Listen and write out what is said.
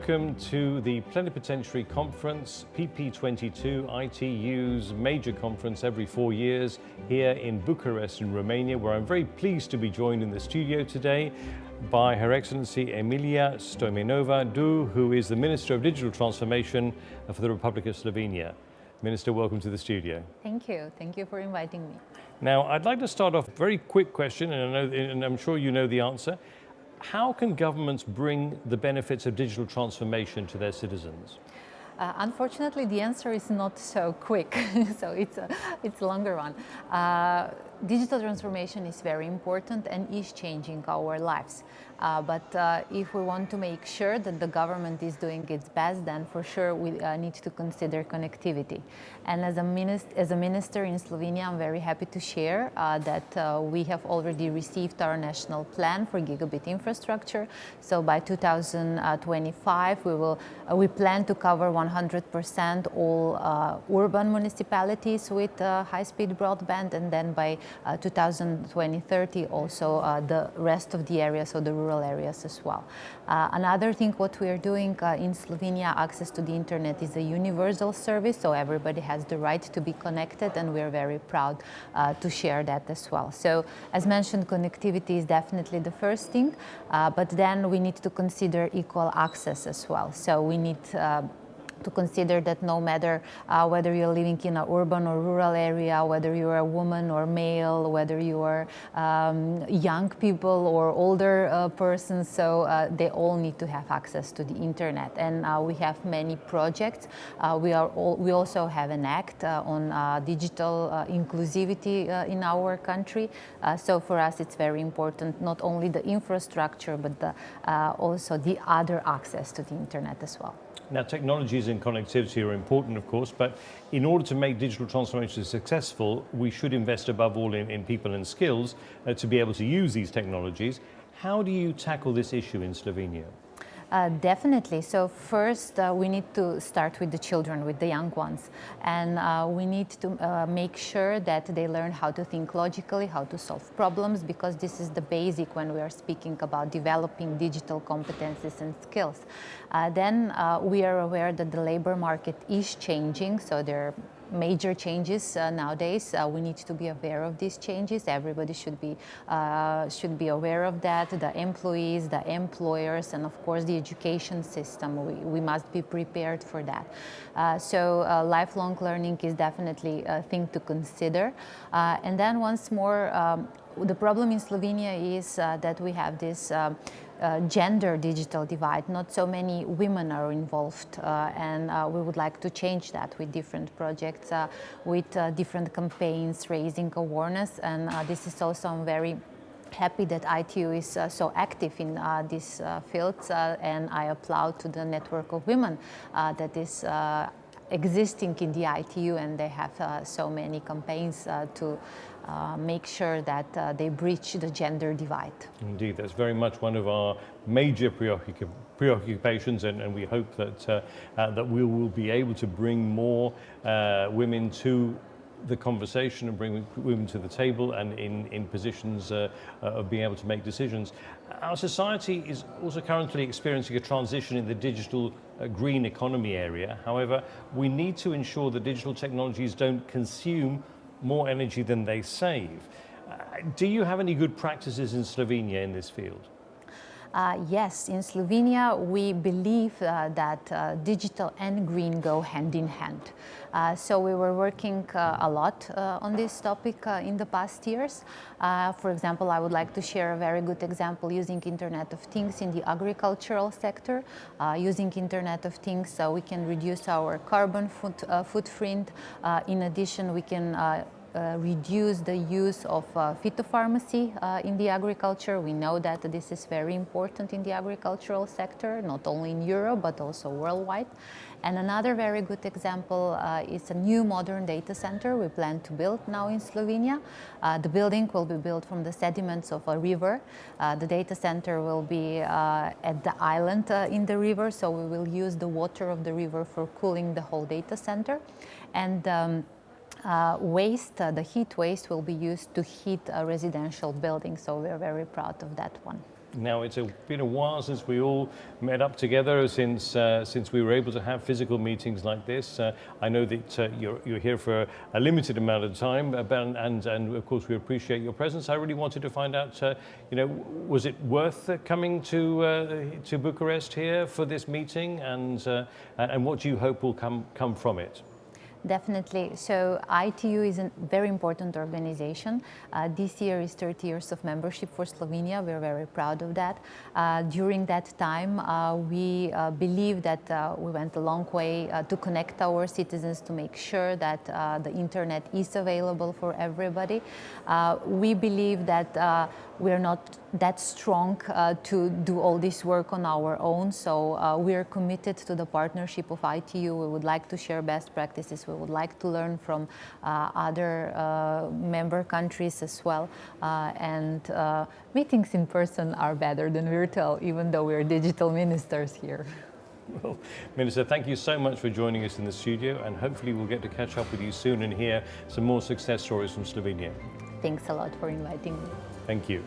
welcome to the Plenipotentiary Conference, PP22, ITU's major conference every four years here in Bucharest in Romania, where I'm very pleased to be joined in the studio today by Her Excellency Emilija Stojmenova Duh, who is the Minister of Digital Transformation for the Republic of Slovenia. Minister, welcome to the studio. Thank you. Thank you for inviting me. Now, I'd like to start off a very quick question, and, I know, and I'm sure you know the answer. How can governments bring the benefits of digital transformation to their citizens? Uh, unfortunately, the answer is not so quick, so it's a, it's a longer one. Uh, digital transformation is very important and is changing our lives. Uh, but uh, if we want to make sure that the government is doing its best, then for sure we uh, need to consider connectivity. And as a, minist as a minister in Slovenia, I'm very happy to share uh, that uh, we have already received our national plan for gigabit infrastructure. So by 2025, we will uh, we plan to cover 100% all urban municipalities with high-speed broadband, and then by 2020-30 also the rest of the areas, so the rural areas as well. Uh, another thing what we are doing uh, in Slovenia, access to the internet is a universal service, so everybody has the right to be connected and we're very proud uh, to share that as well. So as mentioned, connectivity is definitely the first thing, uh, but then we need to consider equal access as well. So we need uh, to consider that no matter uh, whether you're living in an urban or rural area, whether you're a woman or male, whether you are um, young people or older uh, persons, so uh, they all need to have access to the internet. And uh, we have many projects. Uh, we, are all, we also have an act uh, on digital inclusivity in our country. so for us, it's very important, not only the infrastructure, but the, also the other access to the internet as well. Now, technologies and connectivity are important, of course, but in order to make digital transformation successful, we should invest above all in, in people and skills uh, to be able to use these technologies. How do you tackle this issue in Slovenia? Uh, definitely. So first, uh, we need to start with the children, with the young ones. And uh, we need to uh, make sure that they learn how to think logically, how to solve problems, because this is the basic when we are speaking about developing digital competencies and skills. Uh, then we are aware that the labor market is changing, so there are major changes uh, nowadays. Uh, we need to be aware of these changes. Everybody should be uh, should be aware of that. The employees, the employers, and of course the education system. We, we must be prepared for that. Uh, so uh, lifelong learning is definitely a thing to consider. Uh, and then once more, um, the problem in Slovenia is that we have this um, uh, gender digital divide. Not so many women are involved uh, and uh, we would like to change that with different projects, uh, with uh, different campaigns, raising awareness and uh, this is also I'm very happy that ITU is so active in these fields and I applaud to the network of women that is existing in the ITU and they have uh, so many campaigns uh, to uh, make sure that they breach the gender divide. Indeed, that's very much one of our major preoccupations and, and we hope that, that we will be able to bring more women to the conversation and bring women to the table and in, in positions uh, uh, of being able to make decisions. Our society is also currently experiencing a transition in the digital uh, green economy area. However, we need to ensure that digital technologies don't consume more energy than they save. Uh, do you have any good practices in Slovenia in this field? Uh, yes, in Slovenia we believe uh, that uh, digital and green go hand in hand. Uh, so we were working uh, a lot uh, on this topic in the past years. for example, I would like to share a very good example using Internet of Things in the agricultural sector. using Internet of Things, so we can reduce our carbon foot, footprint. in addition, we can reduce the use of uh, phytopharmacy uh, in the agriculture. We know that this is very important in the agricultural sector, not only in Europe, but also worldwide. And another very good example uh, is a new modern data center we plan to build now in Slovenia. Uh, the building will be built from the sediments of a river. Uh, the data center will be at the island in the river, so we will use the water of the river for cooling the whole data center. And um, uh, waste, uh, the heat waste will be used to heat a residential building, so we're very proud of that one. Now it's a, been a while since we all met up together, since uh, since we were able to have physical meetings like this. Uh, I know that uh, you're, you're here for a limited amount of time, uh, and, and and of course we appreciate your presence. I really wanted to find out, uh, you know, was it worth uh, coming to to Bucharest here for this meeting, and and what do you hope will come come from it? Definitely. So ITU is a very important organization. Uh, this year is 30 years of membership for Slovenia. We're very proud of that. Uh, during that time, uh, we uh, believe that uh, we went a long way uh, to connect our citizens to make sure that the internet is available for everybody. we believe that we're not that strong to do all this work on our own. So we're committed to the partnership of ITU. We would like to share best practices. We would like to learn from uh, other uh, member countries as well. Uh, and uh, meetings in person are better than virtual, even though we're digital ministers here. Well, Minister, thank you so much for joining us in the studio and hopefully we'll get to catch up with you soon and hear some more success stories from Slovenia. Thanks a lot for inviting me. Thank you.